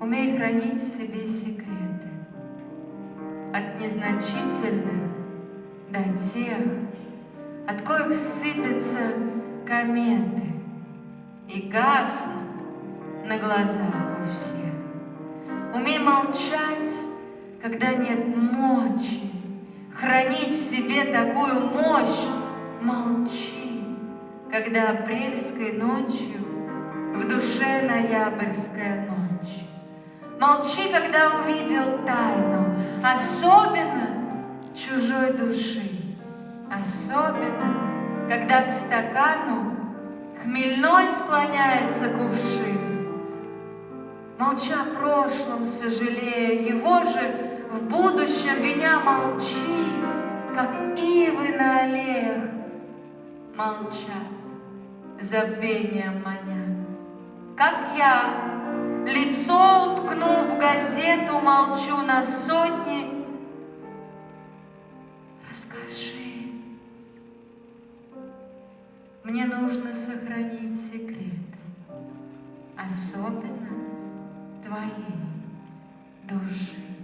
Умей хранить в себе секреты. От незначительных до тех, от коих сыпятся кометы и гаснут на глазах у всех. Умей молчать, когда нет мочи, хранить в себе такую мощь. Молчи, когда апрельской ночью в душе ноябрьская ночь. Молчи, когда увидел тайну, особенно чужой души, особенно, когда к стакану хмельной склоняется кувшин. Молча о прошлом сожалея, его же в будущем виня молчи, как ивы на аллеях молчат, забвением маня. Как я, лицо уткнув в газету, молчу на сотни, расскажи. Мне нужно сохранить секреты, особенно твоей души.